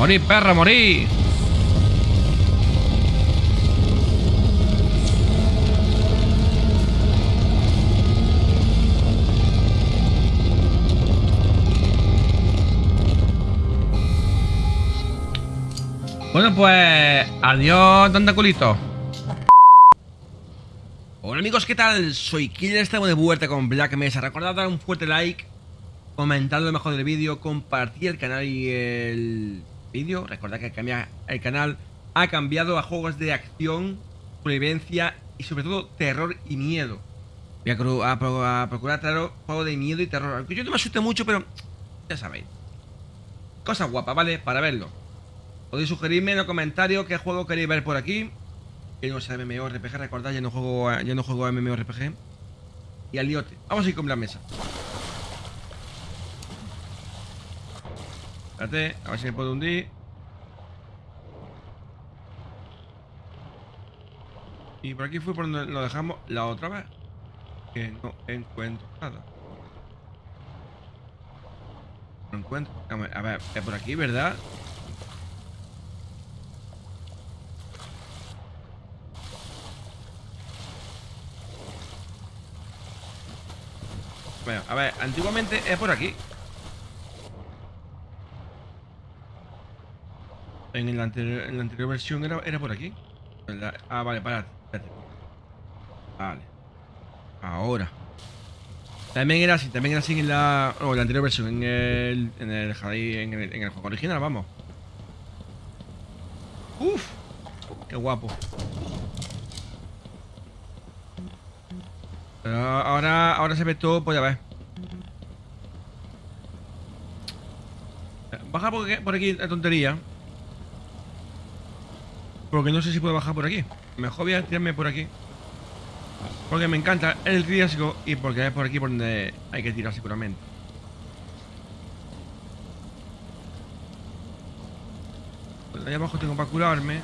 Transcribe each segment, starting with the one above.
Morí, perra, morí. Bueno, pues adiós, tantaculito. Hola amigos, ¿qué tal? Soy Killer, estamos de vuelta con Black Mesa. Recordad dar un fuerte like, comentar lo mejor del vídeo, compartir el canal y el vídeo. Recordad que cambia el canal ha cambiado a juegos de acción, supervivencia y sobre todo terror y miedo. Voy a, a, a procurar traer juegos de miedo y terror. Aunque yo no me asuste mucho, pero ya sabéis. Cosas guapas, ¿vale? Para verlo. Podéis sugerirme en los comentarios qué juego queréis ver por aquí. Que no sea MMORPG, recordad, ya no juego, ya no juego a MMORPG. Y al. Vamos a ir con la mesa. Espérate, a ver si me puedo hundir. Y por aquí fue por donde lo dejamos la otra vez. Que no encuentro nada. No encuentro. A ver, es por aquí, ¿verdad? Bueno, a ver, antiguamente es por aquí. En la anterior, en la anterior versión era, era por aquí. Ah, vale, para. Vale. Ahora. También era así, también era así en la, oh, la anterior versión, en el, en el, en el, en el juego original, vamos. Uf, qué guapo. Pero ahora, ahora se ve todo, pues ya ves. Baja por por aquí la tontería. Porque no sé si puedo bajar por aquí. Mejor voy a tirarme por aquí. Porque me encanta el riesgo y porque es por aquí por donde hay que tirar seguramente. Pues ahí abajo tengo para curarme.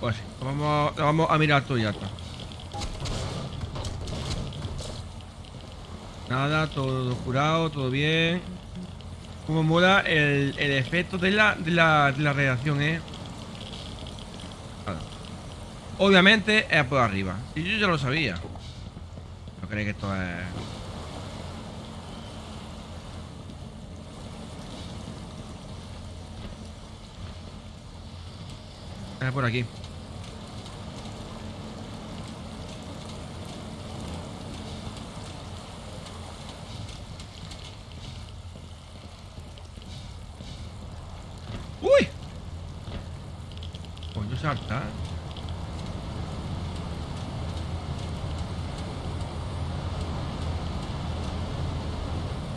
Pues vamos, vamos a mirar todo ya está. Nada, todo curado, todo bien. Como mola el, efecto de la, de la, de eh. Obviamente es por arriba. Y yo ya lo sabía. No creéis que esto es. Es por aquí.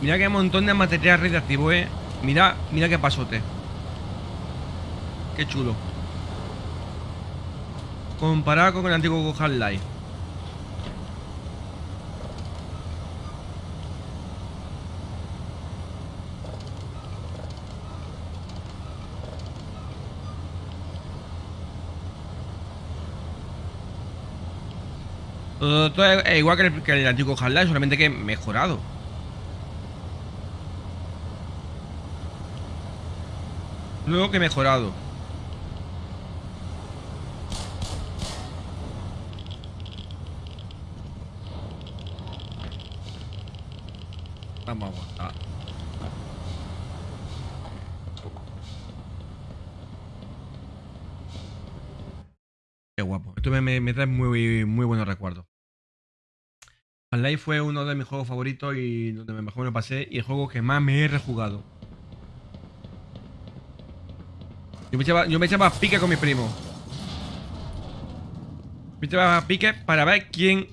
Mira qué montón de material radiactivo, eh. Mira, mira qué pasote. Qué chulo. Comparado con el antiguo Half-Life. Todo, es igual que el, que el antiguo Half-Life, solamente que mejorado. Luego que mejorado. Vamos a aguantar. Qué guapo. Esto me, me, me trae muy, muy buenos recuerdos. Half-Life fue uno de mis juegos favoritos y donde mejor me pasé y el juego que más me he rejugado. Yo me echaba, yo me echaba pique con mi primo. Me echaba pique para ver quién...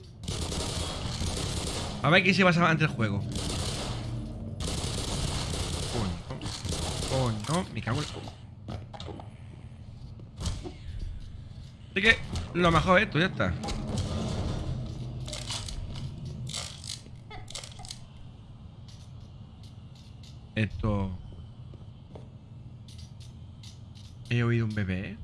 A ver quién se basaba ante el juego. Coño. Coño. Me cago en... Así que lo mejor esto, ya está. Esto... He oído un bebé.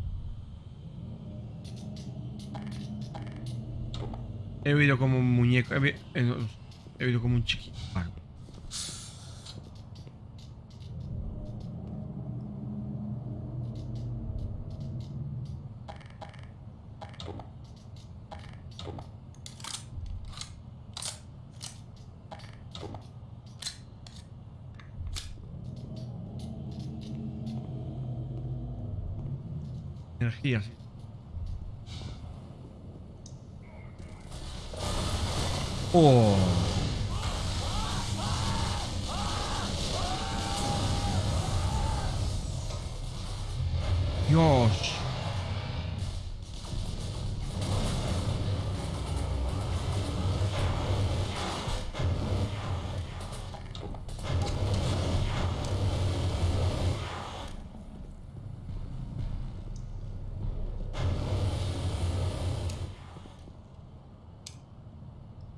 He oído como un muñeco. He, oído como un chiquito.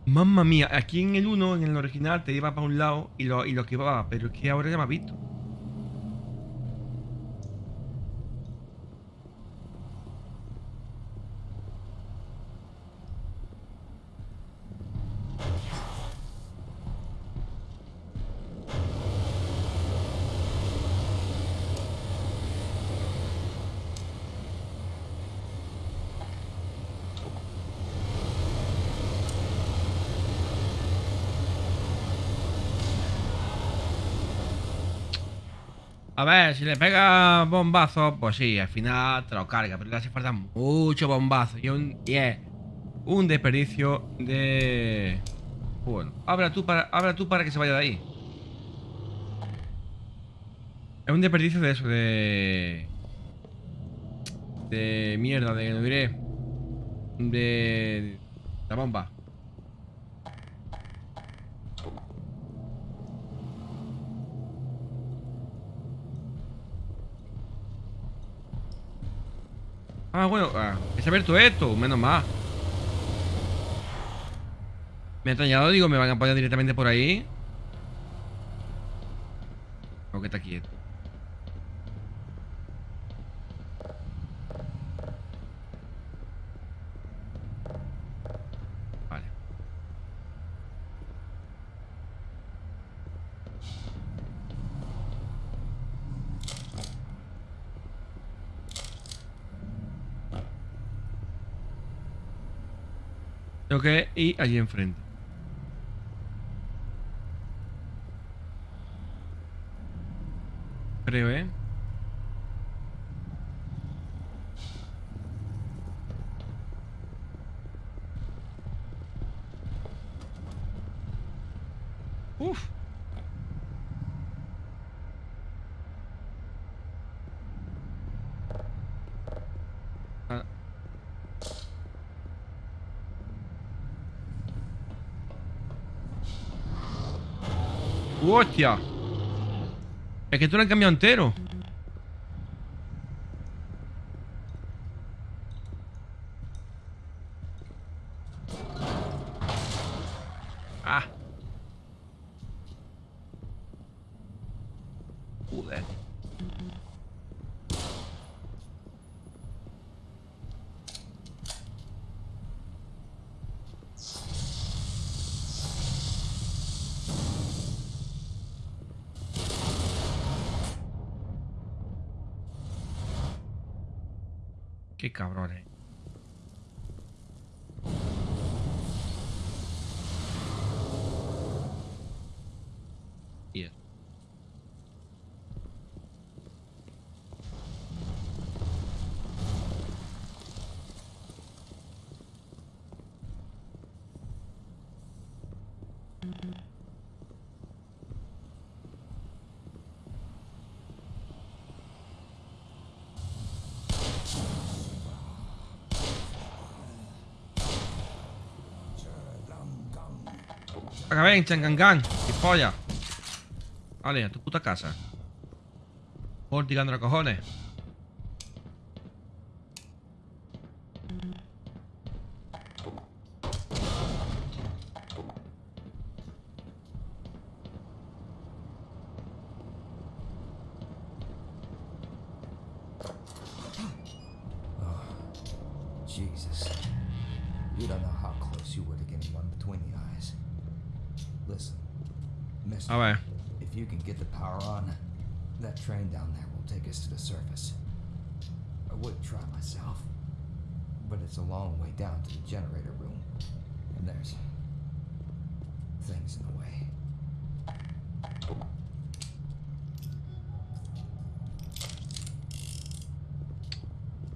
Mamma mía, aquí en el 1, en el original, te iba para un lado y lo, y lo pero es que ahora ya me ha visto. A ver, si le pega bombazo, pues sí, al final te lo carga, pero le hace falta mucho bombazo y, un, y es un desperdicio de... Bueno, habla tú, para, habla tú para que se vaya de ahí. Es un desperdicio de eso, de... De mierda, de... No diré... De... La bomba. Ah, bueno, ah, ha abierto esto, menos mal. Me he extrañado, digo, me van a apoyar directamente por ahí. O que está quieto. Vale. Tengo que allí enfrente. Creo, ¿eh? Uf. Ah. ¡Hostia! Es que tú lo han cambiado entero. Ah. Joder. Qué cabrones. Y eso. Acá ven, changangan, polla. Vale, a tu puta casa. Por tirando los cojones. Listen, mister, A ver. if you can get the power on, that train down there will take us to the surface. I would try myself, but it's a long way down to the generator room, and there's things in the way.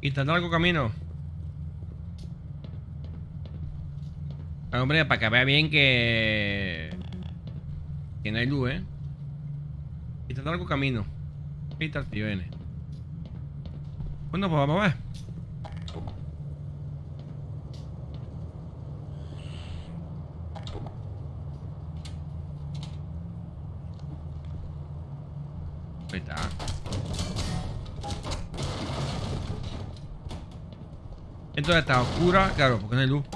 Y tan largo camino. Ah, hombre, para que vea bien que... Que no hay luz, ¿eh? Y tan largo camino. El tío N. Bueno, pues vamos a ver. Ahí. Entonces está oscura, claro, porque no hay luz.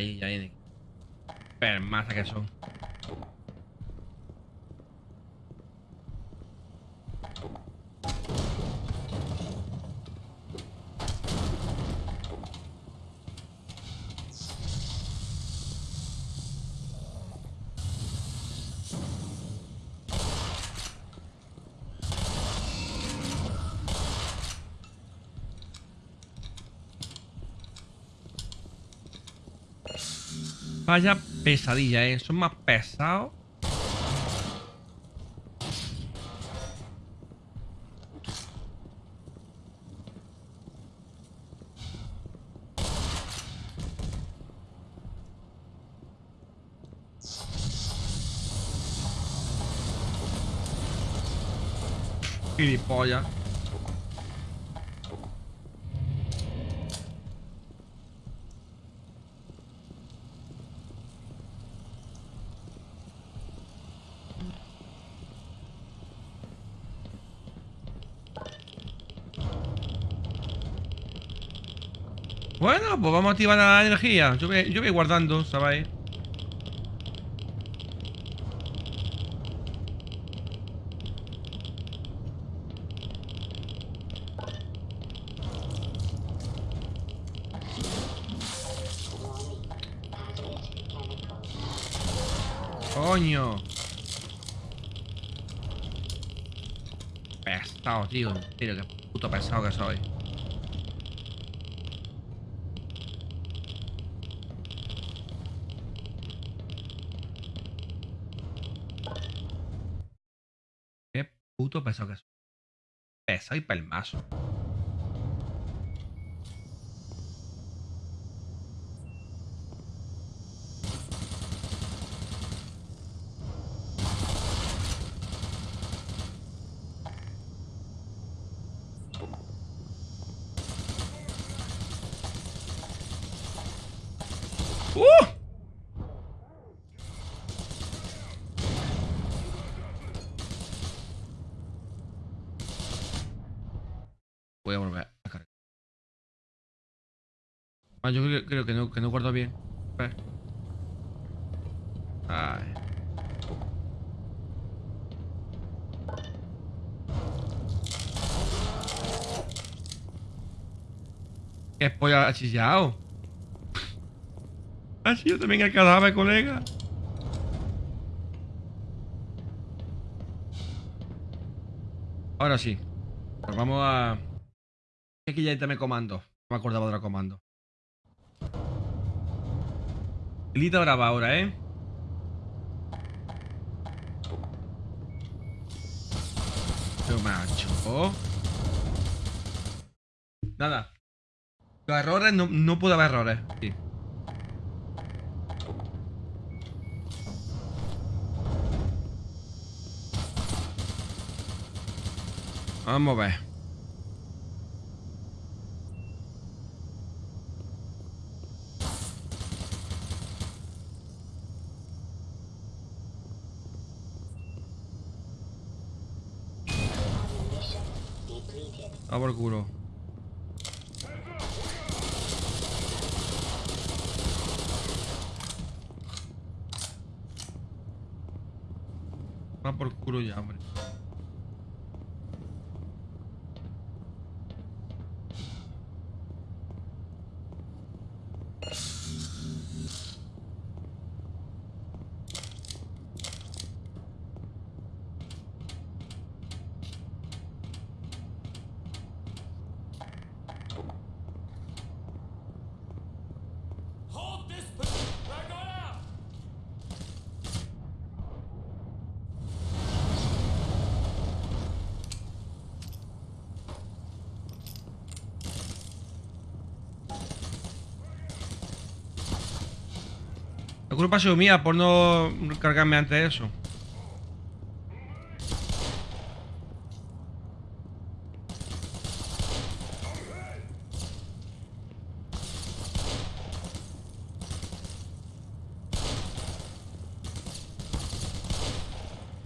Ahí. Permasa que son. Vaya pesadilla, eh. Son más pesados. Gilipollas. Bueno, pues vamos a activar la energía. Yo voy, yo voy guardando, ¿sabéis? Coño. Pesado, tío. Tío, qué puto pesado que soy. Qué Pesado y pelmazo. ¡Uh! Voy a volver a cargar. Ah, yo creo, que no, que no guardo bien. Ay. ¿Qué polla ha chillado? ¿Ha sido también el cadáver, colega? Ahora sí. Pues vamos a... Aquí ya también comando. No me acordaba de la comando. Lita brava ahora, ¿eh? Pero macho. Nada. Los errores, no, no puede haber errores. Sí. Vamos a ver. A por culo. A por culo ya, hombre. La culpa ha sido mía por no cargarme antes de eso.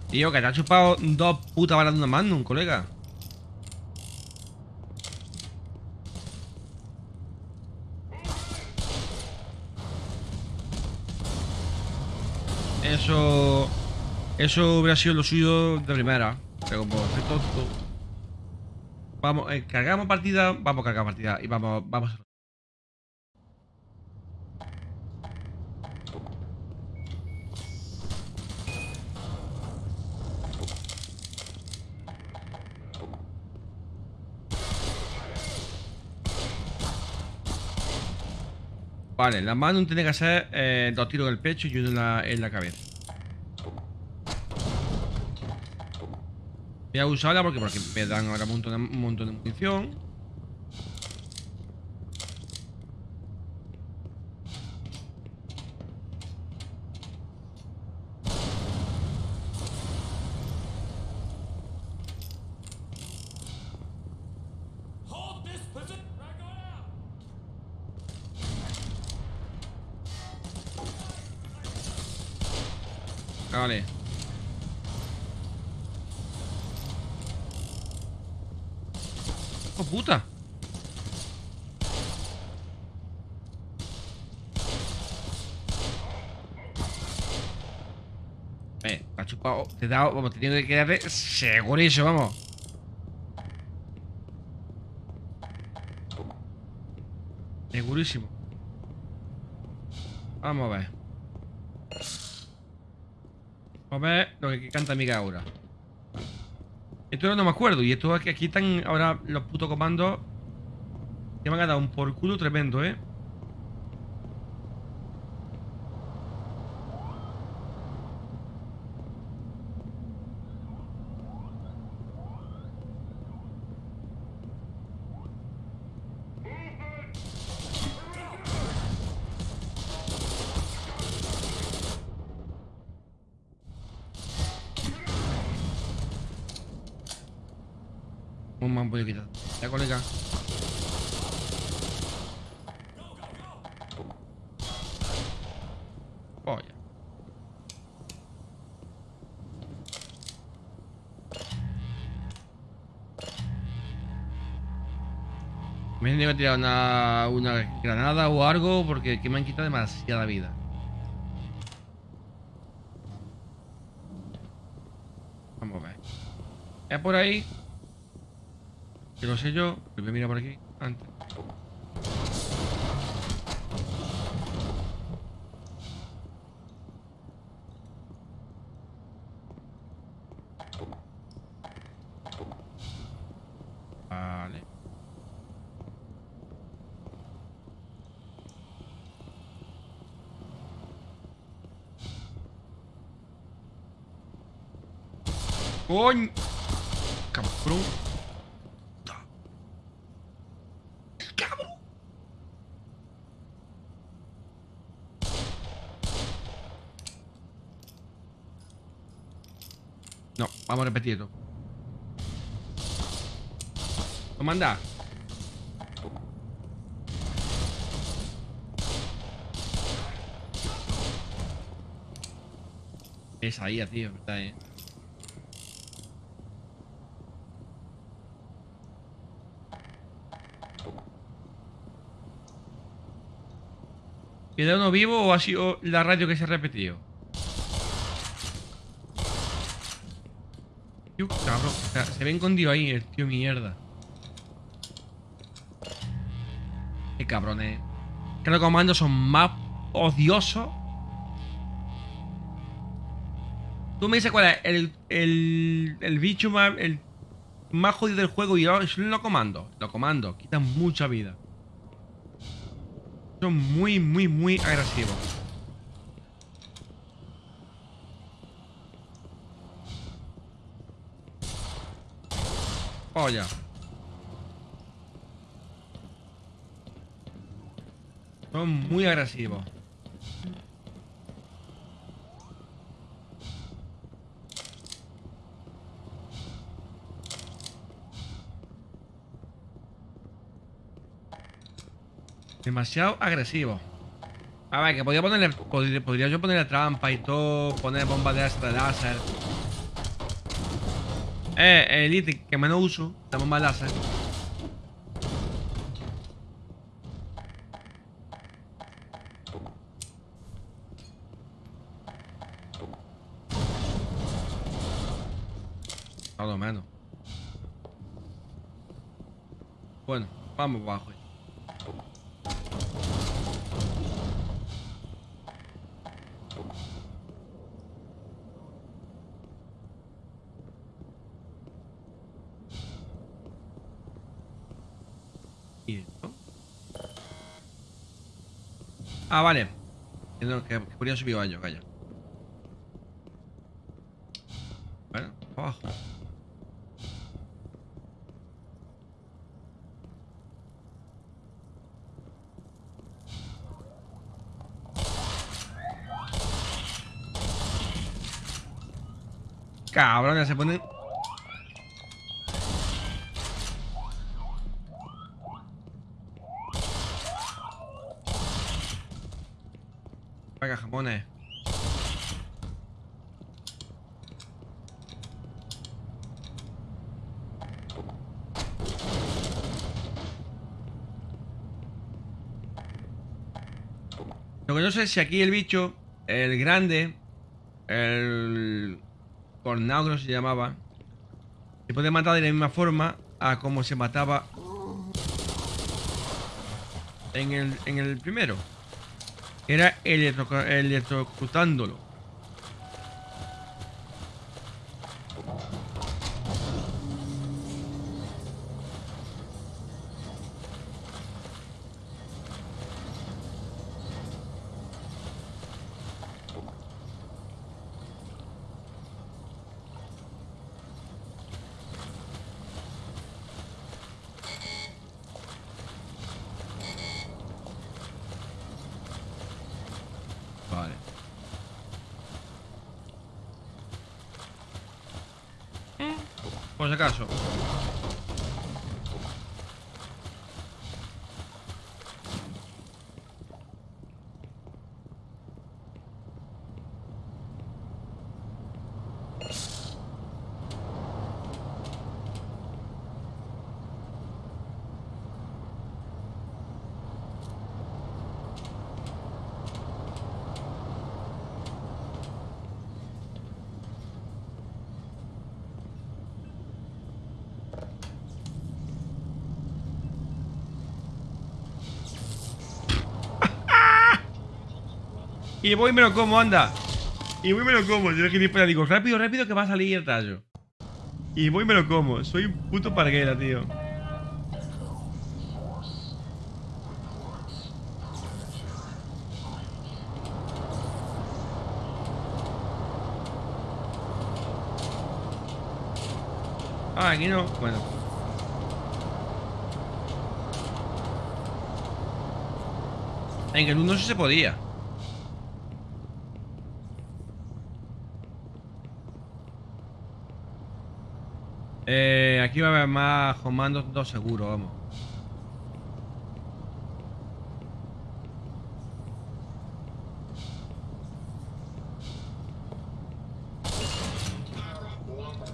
Tío, que te ha chupado dos putas balas de una Magnum, colega. Eso. Eso hubiera sido lo suyo de primera. Pero como soy tonto. Vamos, eh, cargamos partida, vamos a cargar partida y vamos, vamos. Vale, la mano tiene que hacer eh, dos tiros en el pecho y uno en la, en la cabeza. Voy a usarla porque, porque me dan ahora un montón, un montón de munición. Hold this position. We're going out. Vale. ¡Oh, puta! Eh, me ha chupado. Dado. Vamos, te tengo que quedarte segurísimo, vamos. Segurísimo. Vamos a ver. Vamos a ver lo que canta Amiga ahora. Esto no me acuerdo. Y esto aquí, aquí están ahora los putos comandos. Que me han dado un por culo tremendo, eh. Una, granada o algo porque aquí me han quitado demasiada vida. Vamos a ver. Es por ahí. Que lo sé yo. Voy a mirar por aquí antes. Vale. ¡Coño! Cabrón. ¡Cabrón! No, vamos a repetirlo. ¿Lo manda? Es ahí, tío, verdad, eh. ¿Queda uno vivo o ha sido la radio que se ha repetido? Tío, cabrón. Se ve escondido ahí el tío mierda. Qué cabrones. Que los comandos son más odiosos. Tú me dices cuál es el, el, el bicho más, el más jodido del juego y yo son los comandos. Los comandos quitan mucha vida. Son muy, muy, muy agresivos. Oh. Son muy agresivos. Demasiado agresivo. A ver, que podría ponerle. Podría, yo ponerle trampa y todo. Poner bombas de de láser. Eh, el ítem que menos uso. La bomba láser. Lo menos. Bueno, vamos abajo. ¿Y esto? Ah, vale. Que, que, podría subir yo, calla. Bueno, abajo. Cabrón, ya se pone. Venga, jamones. Lo que no sé si aquí el bicho, el grande, el que se llamaba, se puede matar de la misma forma a como se mataba en el, en el primero. Era electro- electrocutándolo. Vale. Por si acaso. Y voy y me lo como, anda. Y voy y me lo como. Yo gilipollas digo, rápido, rápido que va a salir el tallo. Y voy y me lo como. Soy un puto parguera, tío. Ah, aquí no. Bueno. En el 1 sí se podía. Eh, aquí va a haber más comandos, dos seguro, vamos.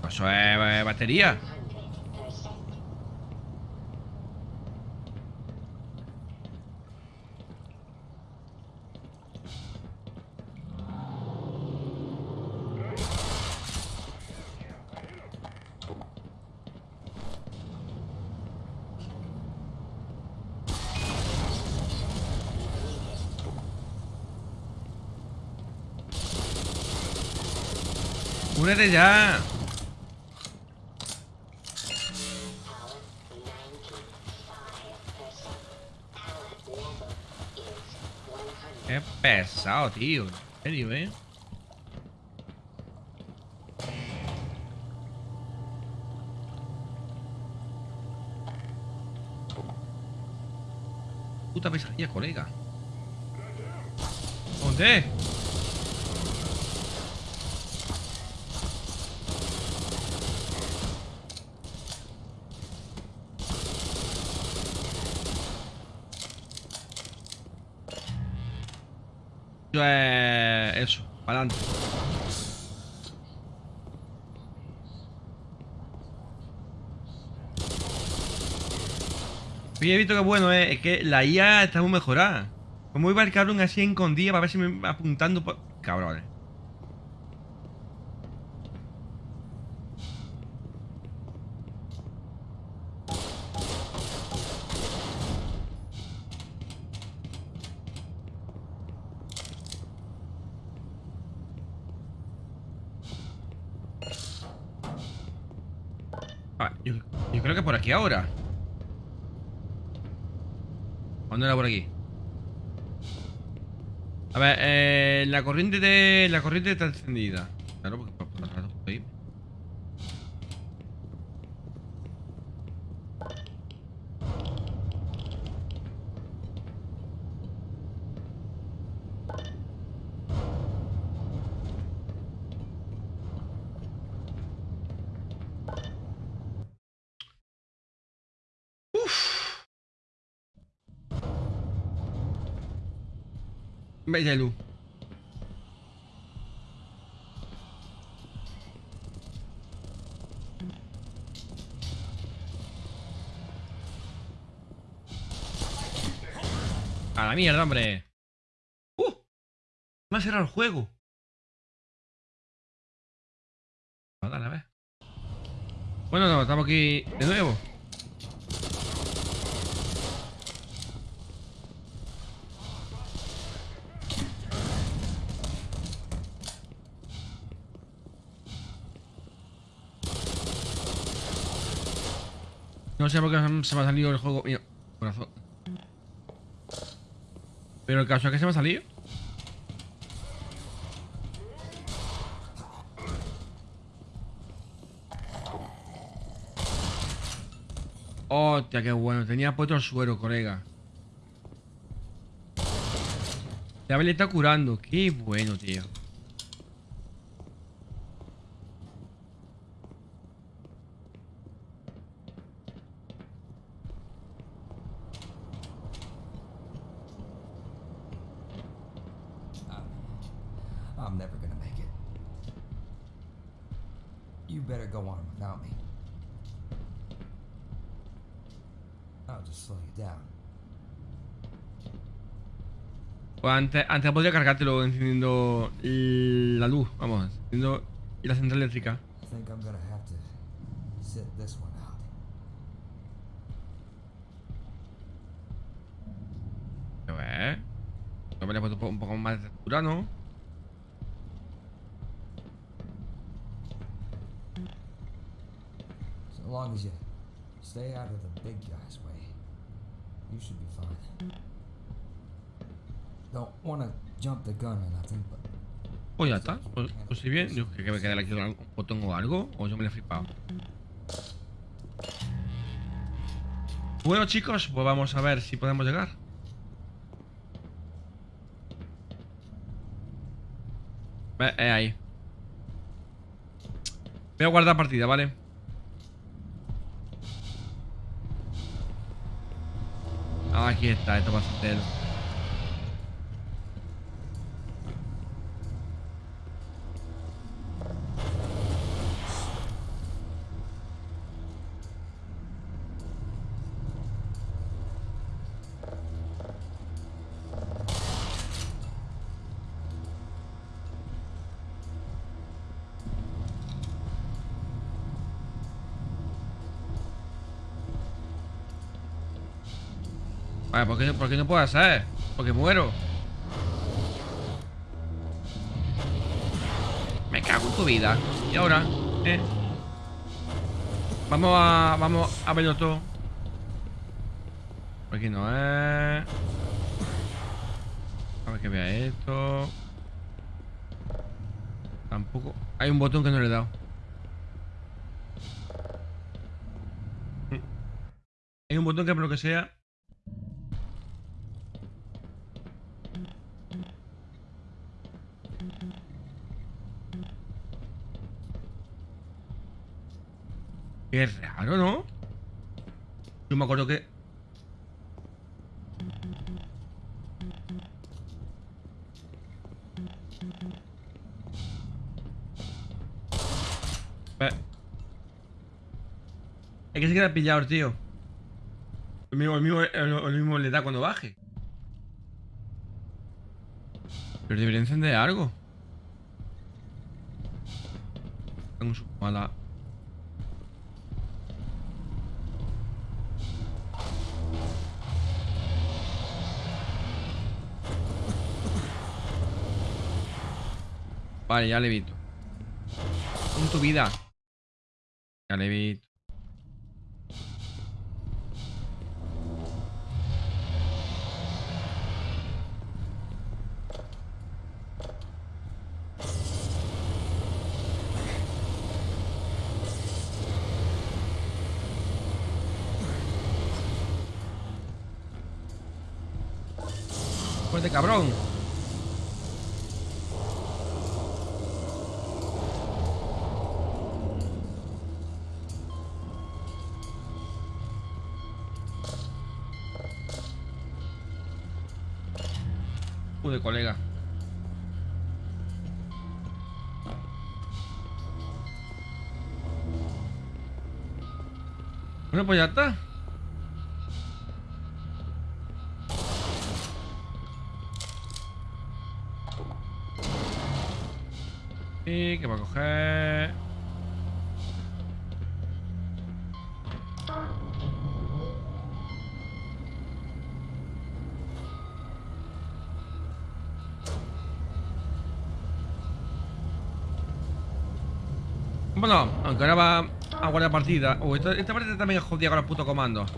Eso es eh, batería. Únete ya. Qué pesado, tío. En serio, eh. Puta pesadilla, colega. ¿Dónde? Eh, eso, para adelante. Oye, he visto que bueno, eh, es que la IA está muy mejorada. ¿Cómo iba el cabrón así en día para ver si me apuntando por... Cabrones. Ah, yo, yo ahora. ¿Cuándo era por aquí? A ver, eh, la corriente de. La corriente está encendida. Claro, porque por, por rato por ahí. Bella. A la mierda, hombre. ¡Uh! Me ha cerrado el juego. Bueno, no, estamos aquí de nuevo. No sé por qué se me ha salido el juego. Mira, corazón. Pero el caso es que se me ha salido. Hostia, qué bueno. Tenía puesto el suero, colega. Me le está curando. Qué bueno, tío. Antes, antes podría cargártelo encendiendo la luz. Vamos, encendiendo la central eléctrica. A ver. Le he puesto un poco más de textura, ¿no? So long as you stay out of the big guy's way, you should be fine. Don't wanna jump the gun nothing, but Pues ya está. Pues, pues sí bien. Yo que que me queda aquí un botón o algo. O yo me lo he flipado. Bueno chicos, pues vamos a ver si podemos llegar. Ve, eh, ahí. Voy a guardar partida, ¿vale? Ah, Aquí está, esto va a ser Vale, ¿por qué, no- puedo hacer? Porque muero. Me cago en tu vida. Y ahora, ¿eh? Vamos a. Vamos a verlo todo. Por aquí no es. A ver que vea esto. Tampoco. Hay un botón que no le he dado. Hay un botón que por lo que sea. Qué raro, ¿no? Yo me acuerdo que... Es que se queda pillado, tío. El mismo, el mismo, el mismo le da cuando baje. Pero debería encender algo. Tengo su mala. Vale, ya le evito. Con tu vida. Ya le evito. Cabrón. Bueno, pues ya está. Y que va a coger. Bueno, aunque ahora va a guardar partida. Oh, esta, esta parte también es jodida con los putos comandos.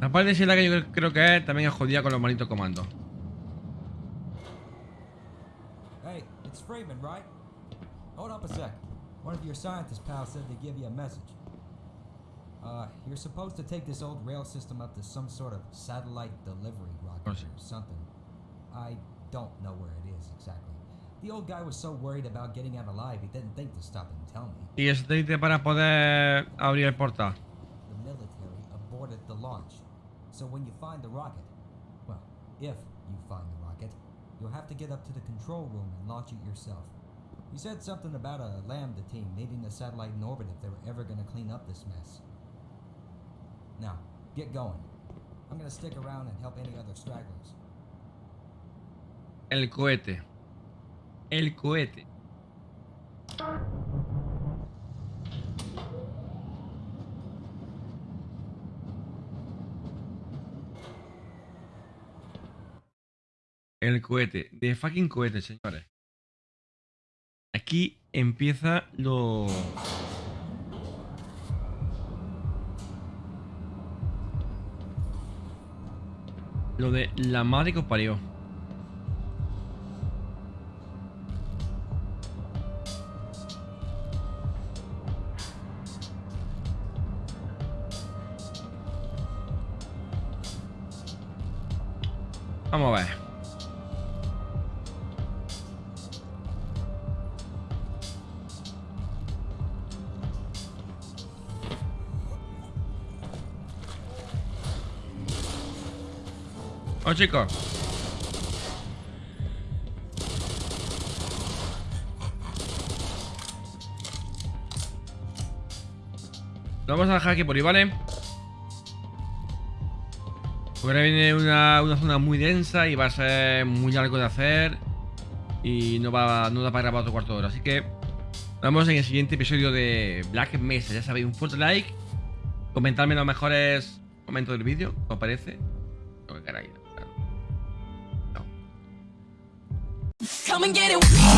La parte de la que yo creo que es también es jodida con los malditos comandos. Hey, it's Freeman, right? Hold up a sec. One of your scientist pals said to give you a message. Uh, you're supposed to take this old rail system up to some sort of satellite delivery rocket Course. or something. I don't know where it is exactly. The old guy was so worried about getting out alive, he didn't think to stop and tell me. Y eso te dice para poder abrir el portal. The military aborted the launch. So when you find the rocket, well, if you find the rocket, you'll have to get up to the control room and launch it yourself. You said something about a Lambda team needing the satellite in orbit if they were ever going to clean up this mess. Now, get going. I'm going to stick around and help any other stragglers. El cohete. El cohete. El cohete. De fucking cohete, señores. Aquí empieza lo... Lo de la madre que os parió. Vamos a ver. Oh, chicos. Lo vamos a dejar aquí por ahí, ¿vale? Porque ahora viene una, una zona muy densa y va a ser muy largo de hacer. Y no va no da para grabar otro cuarto de hora. Así que nos vemos en el siguiente episodio de Black Mesa. Ya sabéis, un fuerte like. Comentadme los mejores momentos del vídeo, ¿os parece? caray. Come and get it.